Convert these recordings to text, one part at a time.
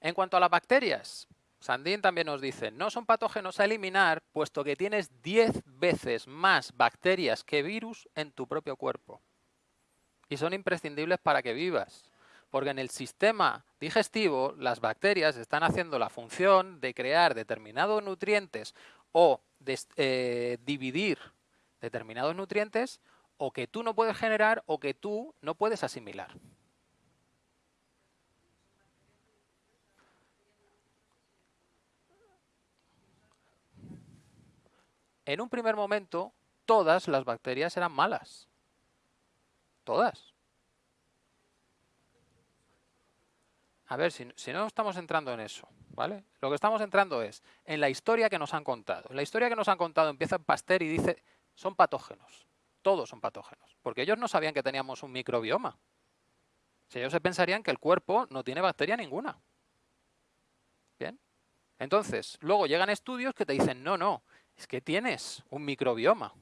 En cuanto a las bacterias, Sandin también nos dice, no son patógenos a eliminar, puesto que tienes 10 veces más bacterias que virus en tu propio cuerpo. Y son imprescindibles para que vivas, porque en el sistema digestivo las bacterias están haciendo la función de crear determinados nutrientes o de, eh, dividir determinados nutrientes o que tú no puedes generar o que tú no puedes asimilar. En un primer momento, todas las bacterias eran malas. Todas. A ver, si, no estamos entrando en eso, ¿vale? Lo que estamos entrando es en la historia que nos han contado. La historia que nos han contado empieza en Pasteur y dice, son patógenos. Todos son patógenos. Porque ellos no sabían que teníamos un microbioma. Si ellos se pensarían que el cuerpo no tiene bacteria ninguna. ¿Bien? Entonces, luego llegan estudios que te dicen, no, no, es que tienes un microbioma.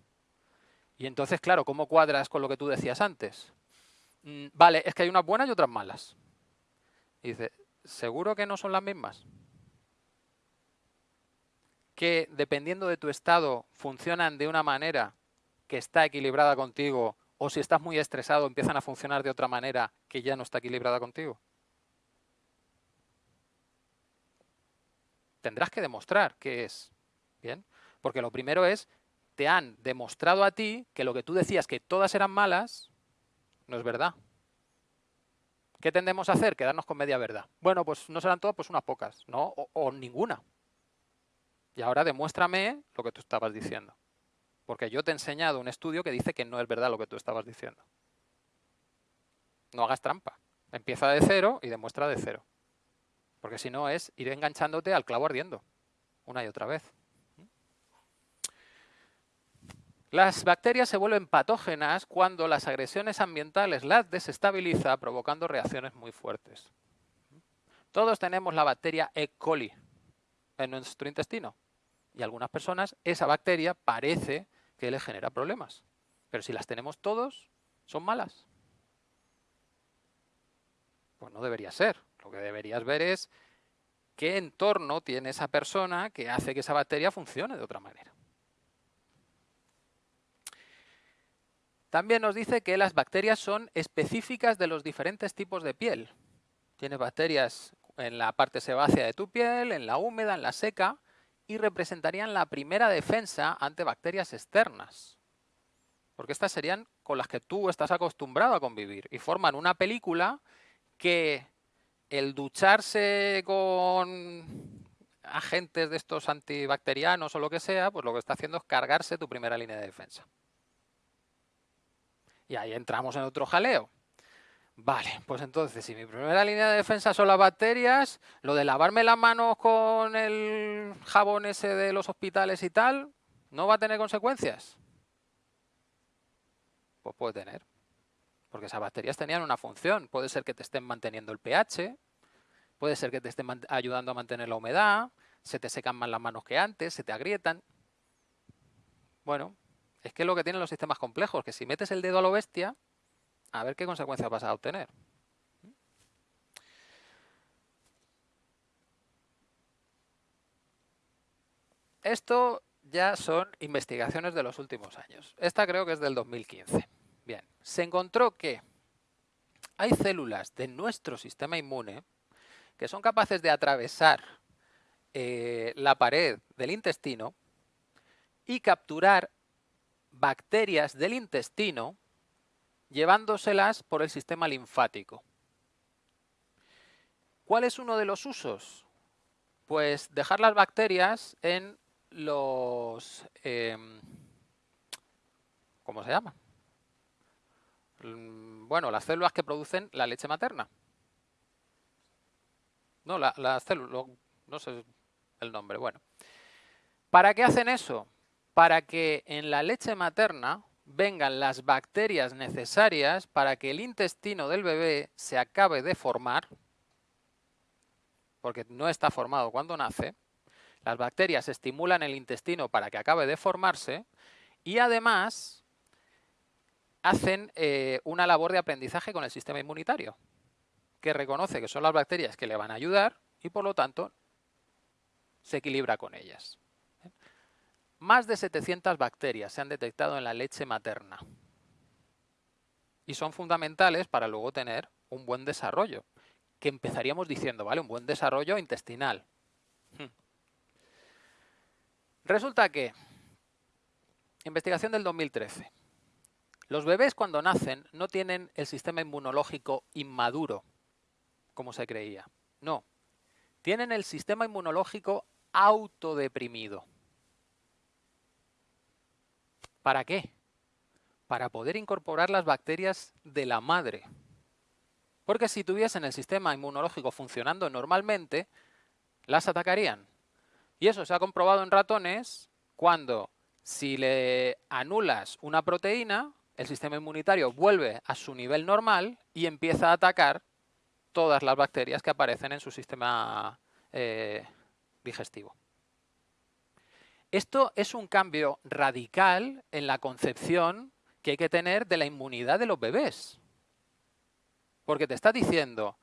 Y entonces, claro, ¿cómo cuadras con lo que tú decías antes? Mm, vale, es que hay unas buenas y otras malas. Y dice, ¿seguro que no son las mismas? Que dependiendo de tu estado funcionan de una manera que está equilibrada contigo o si estás muy estresado empiezan a funcionar de otra manera que ya no está equilibrada contigo. Tendrás que demostrar qué es. ¿Bien? Porque lo primero es, te han demostrado a ti que lo que tú decías que todas eran malas, no es verdad. ¿Qué tendemos a hacer? Quedarnos con media verdad. Bueno, pues no serán todas, pues unas pocas, ¿no? O, ninguna. Y ahora demuéstrame lo que tú estabas diciendo. Porque yo te he enseñado un estudio que dice que no es verdad lo que tú estabas diciendo. No hagas trampa. Empieza de cero y demuestra de cero. Porque si no es ir enganchándote al clavo ardiendo. Una y otra vez. Las bacterias se vuelven patógenas cuando las agresiones ambientales las desestabiliza, provocando reacciones muy fuertes. Todos tenemos la bacteria E. coli en nuestro intestino. Y a algunas personas esa bacteria parece que les genera problemas. Pero si las tenemos todos, son malas. Pues no debería ser. Lo que deberías ver es qué entorno tiene esa persona que hace que esa bacteria funcione de otra manera. También nos dice que las bacterias son específicas de los diferentes tipos de piel. Tienes bacterias en la parte sebácea de tu piel, en la húmeda, en la seca, y representarían la primera defensa ante bacterias externas. Porque estas serían con las que tú estás acostumbrado a convivir y forman una película que el ducharse con agentes de estos antibacterianos o lo que sea, pues lo que está haciendo es cargarse tu primera línea de defensa. Y ahí entramos en otro jaleo. Vale, pues entonces, si mi primera línea de defensa son las bacterias, lo de lavarme las manos con el jabón ese de los hospitales y tal, ¿no va a tener consecuencias? Pues puede tener. Porque esas bacterias tenían una función. Puede ser que te estén manteniendo el pH, puede ser que te estén ayudando a mantener la humedad, se te secan más las manos que antes, se te agrietan. Bueno, es que es lo que tienen los sistemas complejos, que si metes el dedo a lo bestia, a ver qué consecuencias vas a obtener. Esto ya son investigaciones de los últimos años. Esta creo que es del 2015. Bien, se encontró que hay células de nuestro sistema inmune que son capaces de atravesar eh, la pared del intestino y capturar bacterias del intestino llevándoselas por el sistema linfático. ¿Cuál es uno de los usos? Pues dejar las bacterias en los... Em, ¿Cómo se llama? Mm, bueno, las células que producen la leche materna. No, las células, no sé el nombre, bueno. ¿Para qué hacen eso? Para que en la leche materna vengan las bacterias necesarias para que el intestino del bebé se acabe de formar, porque no está formado cuando nace, las bacterias estimulan el intestino para que acabe de formarse y además hacen eh, una labor de aprendizaje con el sistema inmunitario, que reconoce que son las bacterias que le van a ayudar y por lo tanto se equilibra con ellas. Más de 700 bacterias se han detectado en la leche materna y son fundamentales para luego tener un buen desarrollo, que empezaríamos diciendo, ¿vale? Un buen desarrollo intestinal. Hmm. Resulta que, investigación del 2013, los bebés cuando nacen no tienen el sistema inmunológico inmaduro, como se creía. No, tienen el sistema inmunológico autodeprimido. ¿Para qué? Para poder incorporar las bacterias de la madre. Porque si tuviesen el sistema inmunológico funcionando normalmente, las atacarían. Y eso se ha comprobado en ratones cuando si le anulas una proteína, el sistema inmunitario vuelve a su nivel normal y empieza a atacar todas las bacterias que aparecen en su sistema eh, digestivo. Esto es un cambio radical en la concepción que hay que tener de la inmunidad de los bebés. Porque te está diciendo,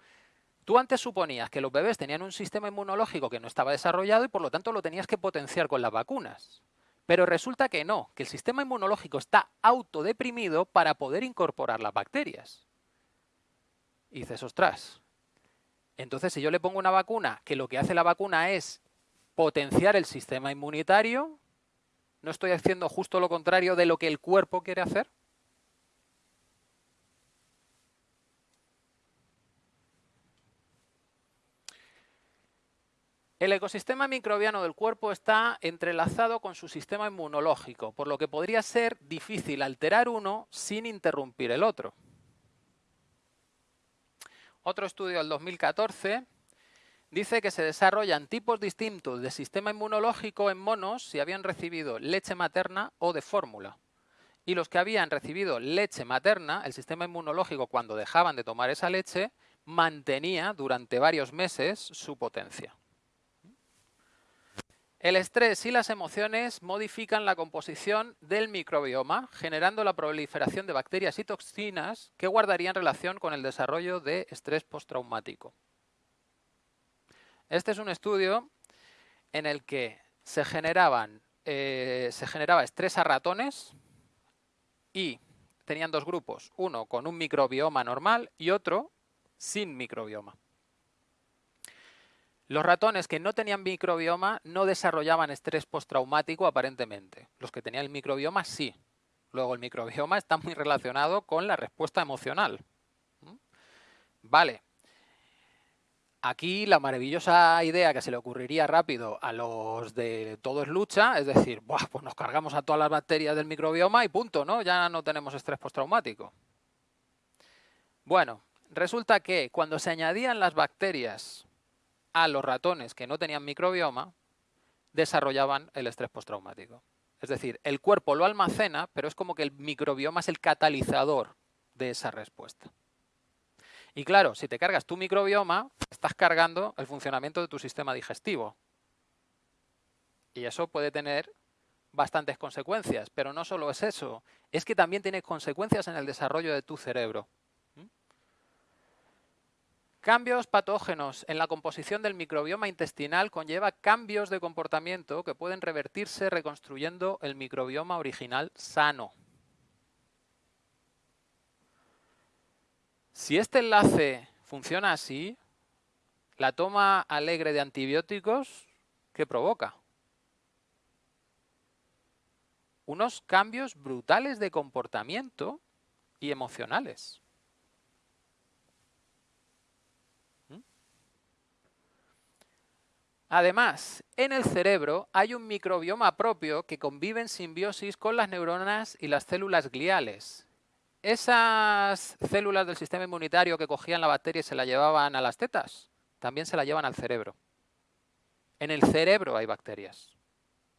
tú antes suponías que los bebés tenían un sistema inmunológico que no estaba desarrollado y por lo tanto lo tenías que potenciar con las vacunas. Pero resulta que no, que el sistema inmunológico está autodeprimido para poder incorporar las bacterias. Y dices, ostras, entonces si yo le pongo una vacuna que lo que hace la vacuna es potenciar el sistema inmunitario, ¿no estoy haciendo justo lo contrario de lo que el cuerpo quiere hacer? El ecosistema microbiano del cuerpo está entrelazado con su sistema inmunológico, por lo que podría ser difícil alterar uno sin interrumpir el otro. Otro estudio del 2014 dice que se desarrollan tipos distintos de sistema inmunológico en monos si habían recibido leche materna o de fórmula. Y los que habían recibido leche materna, el sistema inmunológico cuando dejaban de tomar esa leche, mantenía durante varios meses su potencia. El estrés y las emociones modifican la composición del microbioma, generando la proliferación de bacterias y toxinas que guardarían relación con el desarrollo de estrés postraumático. Este es un estudio en el que se, generaban, eh, se generaba estrés a ratones y tenían dos grupos, uno con un microbioma normal y otro sin microbioma. Los ratones que no tenían microbioma no desarrollaban estrés postraumático aparentemente. Los que tenían el microbioma sí. Luego el microbioma está muy relacionado con la respuesta emocional. ¿Mm? Vale, Aquí la maravillosa idea que se le ocurriría rápido a los de todo es lucha, es decir, pues nos cargamos a todas las bacterias del microbioma y punto, ¿no? Ya no tenemos estrés postraumático. Bueno, resulta que cuando se añadían las bacterias a los ratones que no tenían microbioma, desarrollaban el estrés postraumático. Es decir, el cuerpo lo almacena, pero es como que el microbioma es el catalizador de esa respuesta. Y claro, si te cargas tu microbioma, estás cargando el funcionamiento de tu sistema digestivo. Y eso puede tener bastantes consecuencias, pero no solo es eso, es que también tiene consecuencias en el desarrollo de tu cerebro. ¿Mm? Cambios patógenos en la composición del microbioma intestinal conlleva cambios de comportamiento que pueden revertirse reconstruyendo el microbioma original sano. Si este enlace funciona así, la toma alegre de antibióticos, ¿qué provoca? Unos cambios brutales de comportamiento y emocionales. ¿Mm? Además, en el cerebro hay un microbioma propio que convive en simbiosis con las neuronas y las células gliales, esas células del sistema inmunitario que cogían la bacteria y se la llevaban a las tetas, también se la llevan al cerebro. En el cerebro hay bacterias,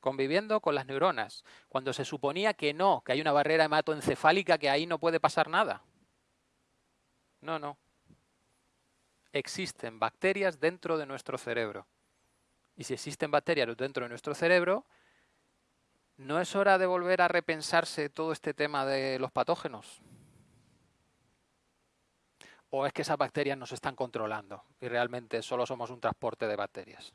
conviviendo con las neuronas, cuando se suponía que no, que hay una barrera hematoencefálica que ahí no puede pasar nada. No, no. Existen bacterias dentro de nuestro cerebro. Y si existen bacterias dentro de nuestro cerebro, ¿no es hora de volver a repensarse todo este tema de los patógenos? O es que esas bacterias nos están controlando y realmente solo somos un transporte de bacterias.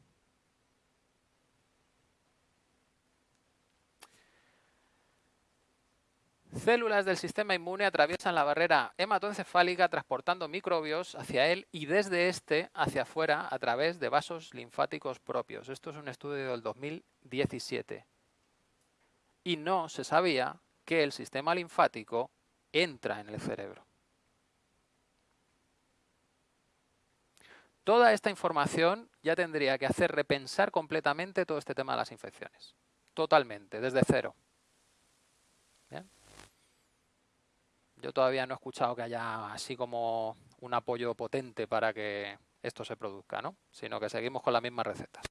Células del sistema inmune atraviesan la barrera hematoencefálica transportando microbios hacia él y desde este hacia afuera a través de vasos linfáticos propios. Esto es un estudio del 2017. Y no se sabía que el sistema linfático entra en el cerebro. Toda esta información ya tendría que hacer repensar completamente todo este tema de las infecciones. Totalmente, desde cero. Yo todavía no he escuchado que haya así como un apoyo potente para que esto se produzca, ¿no? Sino que seguimos con las mismas recetas.